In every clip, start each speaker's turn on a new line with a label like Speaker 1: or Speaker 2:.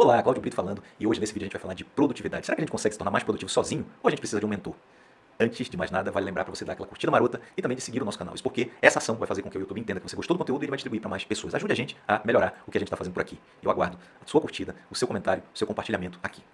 Speaker 1: Olá, Cláudio Brito falando e hoje nesse vídeo a gente vai falar de produtividade. Será que a gente consegue se tornar mais produtivo sozinho ou a gente precisa de um mentor? Antes de mais nada, vale lembrar para você dar aquela curtida marota e também de seguir o nosso canal. Isso porque essa ação vai fazer com que o YouTube entenda que você gostou do conteúdo e ele vai distribuir para mais pessoas. Ajude a gente a melhorar o que a gente está fazendo por aqui. Eu aguardo a sua curtida, o seu comentário, o seu compartilhamento aqui.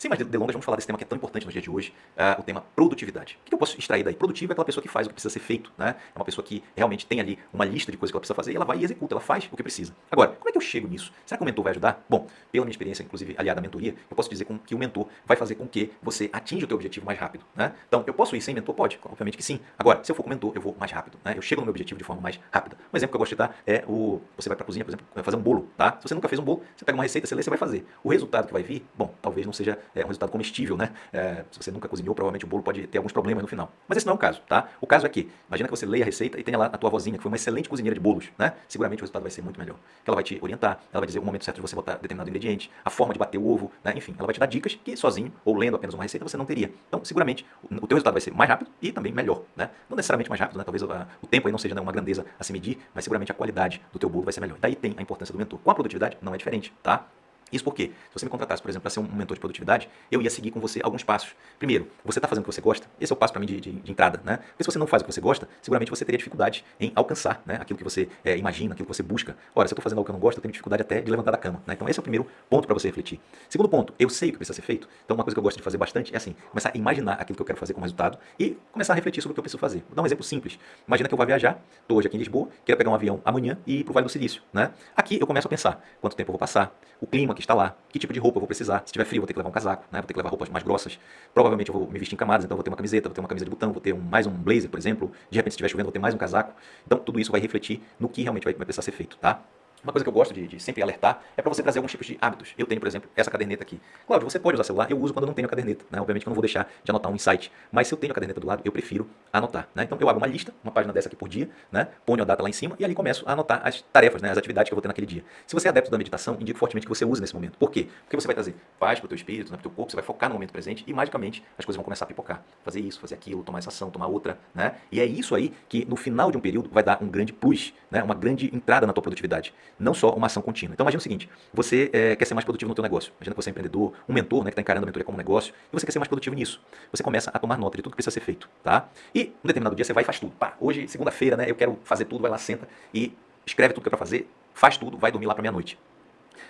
Speaker 1: Sem mais delongas, vamos falar desse tema que é tão importante no dia de hoje, uh, o tema produtividade. O que eu posso extrair daí? Produtivo é aquela pessoa que faz o que precisa ser feito, né? É uma pessoa que realmente tem ali uma lista de coisas que ela precisa fazer e ela vai e executa, ela faz o que precisa. Agora, como é que eu chego nisso? Será que o mentor vai ajudar? Bom, pela minha experiência, inclusive aliada à mentoria, eu posso dizer que o mentor vai fazer com que você atinja o teu objetivo mais rápido, né? Então, eu posso ir sem mentor? Pode, obviamente que sim. Agora, se eu for com mentor, eu vou mais rápido, né? Eu chego no meu objetivo de forma mais rápida. Um exemplo que eu gosto de dar é o... Você vai para a cozinha, por exemplo, fazer um bolo, tá? Se você nunca fez um bolo, você pega uma receita, você lê, você vai fazer. O resultado que vai vir, bom, talvez não seja é, um resultado comestível, né? É, se você nunca cozinhou, provavelmente o bolo pode ter alguns problemas no final. Mas esse não é o caso, tá? O caso é que, imagina que você leia a receita e tenha lá a tua vozinha, que foi uma excelente cozinheira de bolos, né? Seguramente o resultado vai ser muito melhor. Ela vai te orientar, ela vai dizer o momento certo de você botar determinado ingrediente, a forma de bater o ovo, né? Enfim, ela vai te dar dicas que sozinho, ou lendo apenas uma receita, você não teria. Então, seguramente, o teu resultado vai ser mais rápido e também melhor, né? Não necessariamente mais rápido, né? Talvez a, o tempo aí não seja né, uma grandeza a se medir, mas seguramente a qualidade do teu bolo vai ser melhor. Daí tem a importância do mentor. Com a produtividade, não é diferente, tá? Isso porque, se você me contratasse, por exemplo, para ser um mentor de produtividade, eu ia seguir com você alguns passos. Primeiro, você está fazendo o que você gosta? Esse é o passo para mim de, de, de, entrada, né? Porque se você não faz o que você gosta, seguramente você teria dificuldade em alcançar né, aquilo que você é, imagina, aquilo que você busca. Ora, se eu estou fazendo algo que eu não gosto, eu tenho dificuldade até de levantar da cama. Né? Então esse é o primeiro ponto para você refletir. Segundo ponto, eu sei o que precisa ser feito. Então uma coisa que eu gosto de fazer bastante é assim, começar a imaginar aquilo que eu quero fazer como resultado e começar a refletir sobre o que eu preciso fazer. Vou dar um exemplo simples. Imagina que eu vou viajar, estou hoje aqui em Lisboa, quero pegar um avião amanhã e ir para o Vale do Silício. Né? Aqui eu começo a pensar quanto tempo eu vou passar, o clima que lá, que tipo de roupa eu vou precisar. Se tiver frio, vou ter que levar um casaco, né? vou ter que levar roupas mais grossas. Provavelmente eu vou me vestir em camadas, então vou ter uma camiseta, vou ter uma camisa de botão, vou ter um, mais um blazer, por exemplo. De repente, se estiver chovendo, vou ter mais um casaco. Então, tudo isso vai refletir no que realmente vai, vai precisar ser feito, tá? Uma coisa que eu gosto de, de sempre alertar é para você trazer alguns tipos de hábitos. Eu tenho, por exemplo, essa caderneta aqui. Cláudio, você pode usar celular, eu uso quando eu não tenho a caderneta. Né? Obviamente que eu não vou deixar de anotar um insight, mas se eu tenho a caderneta do lado, eu prefiro anotar. Né? Então eu abro uma lista, uma página dessa aqui por dia, né? ponho a data lá em cima e ali começo a anotar as tarefas, né? as atividades que eu vou ter naquele dia. Se você é adepto da meditação, indico fortemente que você use nesse momento. Por quê? Porque você vai trazer paz para o teu espírito, né? para o teu corpo, você vai focar no momento presente e magicamente as coisas vão começar a pipocar. Fazer isso, fazer aquilo, tomar essa ação, tomar outra. Né? E é isso aí que no final de um período vai dar um grande plus, né? uma grande entrada na tua produtividade. Não só uma ação contínua. Então imagina o seguinte, você é, quer ser mais produtivo no teu negócio. Imagina que você é empreendedor, um mentor, né, que está encarando a mentoria como um negócio, e você quer ser mais produtivo nisso. Você começa a tomar nota de tudo que precisa ser feito, tá? E um determinado dia você vai e faz tudo. Pá, hoje, segunda-feira, né, eu quero fazer tudo, vai lá, senta e escreve tudo que é para fazer, faz tudo, vai dormir lá para meia-noite.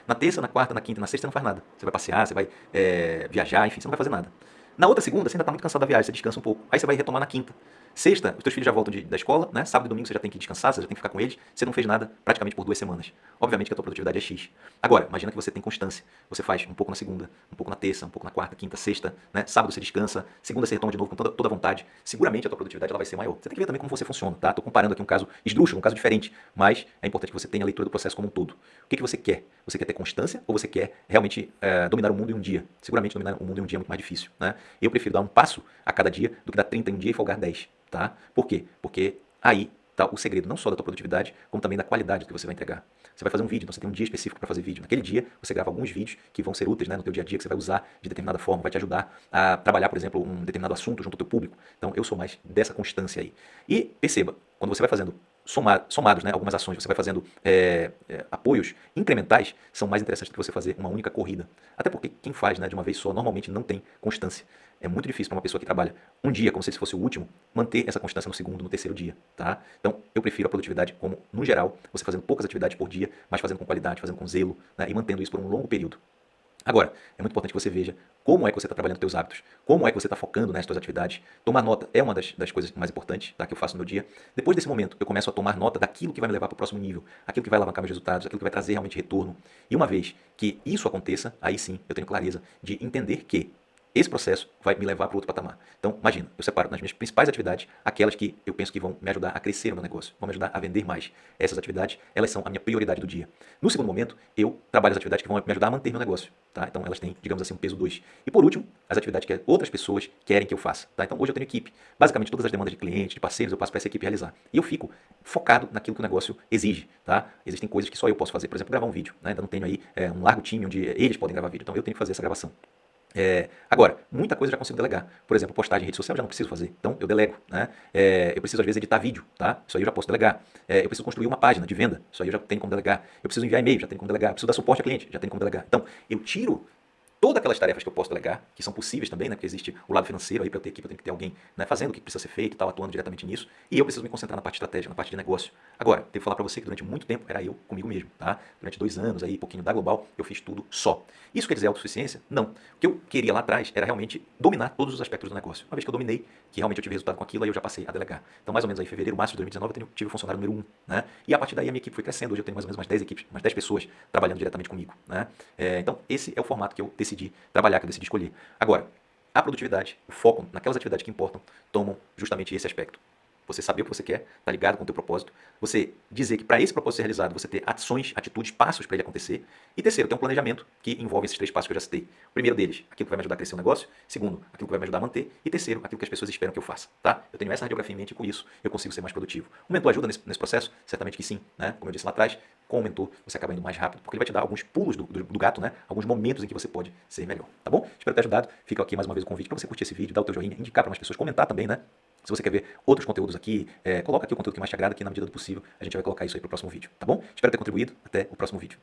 Speaker 1: Na terça, na quarta, na quinta, na sexta, você não faz nada. Você vai passear, você vai é, viajar, enfim, você não vai fazer nada. Na outra segunda, você ainda está muito cansado da viagem, você descansa um pouco. Aí você vai retomar na quinta. Sexta, os teus filhos já voltam de, da escola, né? Sábado e domingo você já tem que descansar, você já tem que ficar com eles. Você não fez nada praticamente por duas semanas. Obviamente que a tua produtividade é X. Agora, imagina que você tem constância. Você faz um pouco na segunda, um pouco na terça, um pouco na quarta, quinta, sexta, né? Sábado você descansa, segunda você retoma de novo com toda, toda vontade. Seguramente a tua produtividade ela vai ser maior. Você tem que ver também como você funciona, tá? Tô comparando aqui um caso esdrúxulo, um caso diferente, mas é importante que você tenha a leitura do processo como um todo. O que, que você quer? Você quer ter constância ou você quer realmente é, dominar o mundo em um dia? Seguramente dominar o mundo em um dia é muito mais difícil, né? Eu prefiro dar um passo a cada dia do que dar 30 em um dia e folgar 10. Tá? Por quê? Porque aí está o segredo não só da tua produtividade, como também da qualidade que você vai entregar. Você vai fazer um vídeo, então você tem um dia específico para fazer vídeo. Naquele dia, você grava alguns vídeos que vão ser úteis né, no teu dia a dia, que você vai usar de determinada forma, vai te ajudar a trabalhar, por exemplo, um determinado assunto junto ao teu público. Então, eu sou mais dessa constância aí. E perceba, quando você vai fazendo somar, somados, né, algumas ações, você vai fazendo é, é, apoios incrementais, são mais interessantes do que você fazer uma única corrida. Até porque quem faz né, de uma vez só, normalmente não tem constância. É muito difícil para uma pessoa que trabalha um dia como se fosse o último, manter essa constância no segundo, no terceiro dia, tá? Então, eu prefiro a produtividade como, no geral, você fazendo poucas atividades por dia, mas fazendo com qualidade, fazendo com zelo, né, e mantendo isso por um longo período. Agora, é muito importante que você veja como é que você está trabalhando seus hábitos, como é que você está focando nas suas atividades. Tomar nota é uma das, das coisas mais importantes tá, que eu faço no dia. Depois desse momento, eu começo a tomar nota daquilo que vai me levar para o próximo nível, aquilo que vai alavancar meus resultados, aquilo que vai trazer realmente retorno. E uma vez que isso aconteça, aí sim eu tenho clareza de entender que esse processo vai me levar para outro patamar. Então, imagina, eu separo nas minhas principais atividades aquelas que eu penso que vão me ajudar a crescer no meu negócio, vão me ajudar a vender mais. Essas atividades, elas são a minha prioridade do dia. No segundo momento, eu trabalho as atividades que vão me ajudar a manter meu negócio. Tá? Então, elas têm, digamos assim, um peso 2. E por último, as atividades que outras pessoas querem que eu faça. Tá? Então, hoje eu tenho equipe. Basicamente, todas as demandas de clientes, de parceiros, eu passo para essa equipe realizar. E eu fico focado naquilo que o negócio exige. Tá? Existem coisas que só eu posso fazer. Por exemplo, gravar um vídeo. Né? Ainda não tenho aí é, um largo time onde eles podem gravar vídeo. Então, eu tenho que fazer essa gravação. É, agora, muita coisa eu já consigo delegar. Por exemplo, postagem em rede social eu já não preciso fazer. Então, eu delego. Né? É, eu preciso, às vezes, editar vídeo. Tá? Isso aí eu já posso delegar. É, eu preciso construir uma página de venda. Isso aí eu já tenho como delegar. Eu preciso enviar e-mail, já tenho como delegar. Eu preciso dar suporte a cliente, já tenho como delegar. Então, eu tiro todas aquelas tarefas que eu posso delegar, que são possíveis também, né? Porque existe o lado financeiro aí para ter equipe, eu tenho que ter alguém né, fazendo o que precisa ser feito e tal, atuando diretamente nisso. E eu preciso me concentrar na parte estratégica, na parte de negócio. Agora, devo falar para você que durante muito tempo era eu comigo mesmo, tá? Durante dois anos aí, pouquinho da Global, eu fiz tudo só. Isso quer dizer autossuficiência? Não. O que eu queria lá atrás era realmente dominar todos os aspectos do negócio. Uma vez que eu dominei, que realmente eu tive resultado com aquilo, aí eu já passei a delegar. Então, mais ou menos aí, em fevereiro, março de 2019, eu tive o funcionário número um, né? E a partir daí a minha equipe foi crescendo. Hoje eu tenho mais ou menos umas 10 equipes, umas 10 pessoas trabalhando diretamente comigo, né? É, então, esse é o formato que eu decidi trabalhar, que eu decidi escolher. Agora, a produtividade, o foco naquelas atividades que importam, tomam justamente esse aspecto você saber o que você quer, tá ligado com o teu propósito, você dizer que para esse propósito ser realizado, você ter ações, atitudes, passos para ele acontecer, e terceiro, ter um planejamento que envolve esses três passos que eu já citei. O primeiro deles, aquilo que vai me ajudar a crescer o negócio, segundo, aquilo que vai me ajudar a manter, e terceiro, aquilo que as pessoas esperam que eu faça, tá? Eu tenho essa radiografia em mente e com isso eu consigo ser mais produtivo. O mentor ajuda nesse, nesse processo? Certamente que sim, né? Como eu disse lá atrás, com o mentor você acaba indo mais rápido, porque ele vai te dar alguns pulos do, do, do gato, né? Alguns momentos em que você pode ser melhor, tá bom? Espero ter ajudado. Fica aqui mais uma vez o convite para você curtir esse vídeo, dar o teu joinha, indicar para mais pessoas, comentar também, né? Se você quer ver outros conteúdos aqui, é, coloca aqui o conteúdo que mais te agrada, que na medida do possível a gente vai colocar isso aí para o próximo vídeo, tá bom? Espero ter contribuído. Até o próximo vídeo.